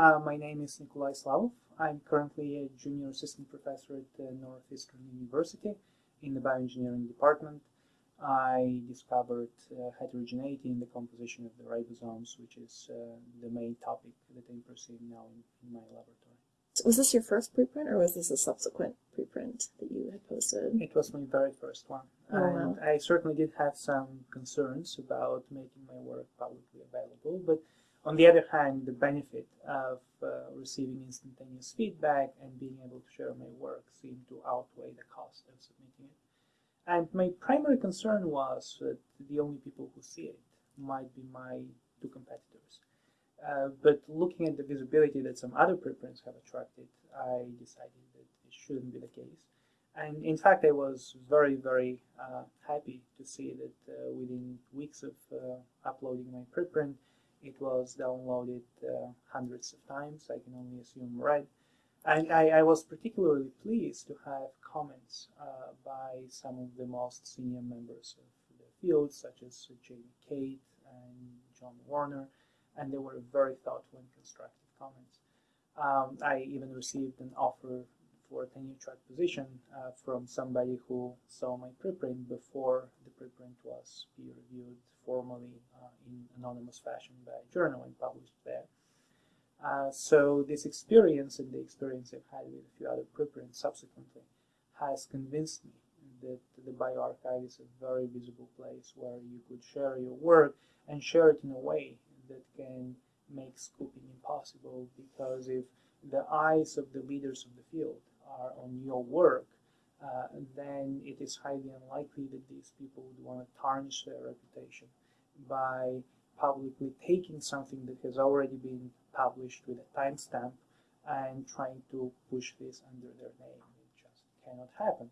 Uh, my name is Nikolai Slavov. I'm currently a junior assistant professor at the Northeastern University in the bioengineering department. I discovered uh, heterogeneity in the composition of the ribosomes, which is uh, the main topic that I'm pursuing now in, in my laboratory. So was this your first preprint, or was this a subsequent preprint that you had posted? It was my very first one. Oh, and wow. I certainly did have some concerns about making my work publicly available, but on the other hand, the benefit of uh, receiving instantaneous feedback and being able to share my work seemed to outweigh the cost of submitting it. And my primary concern was that the only people who see it might be my two competitors. Uh, but looking at the visibility that some other preprints have attracted, I decided that it shouldn't be the case. And in fact, I was very, very uh, happy to see that uh, within weeks of uh, uploading my preprint, it was downloaded uh, hundreds of times. I can only assume right. And I, I was particularly pleased to have comments uh, by some of the most senior members of the field, such as Jamie Cate and John Warner, and they were very thoughtful and constructive comments. Um, I even received an offer for a tenure track position uh, from somebody who saw my preprint before the preprint was peer reviewed formally uh, in anonymous fashion by a journal and published there. Uh, so this experience and the experience I've had with a few other preprints subsequently has convinced me that the bioRxiv is a very visible place where you could share your work and share it in a way that can make scooping impossible because if the eyes of the leaders of the field are on your work, uh, then it is highly unlikely that these people would want to tarnish their reputation by publicly taking something that has already been published with a timestamp and trying to push this under their name. It just cannot happen.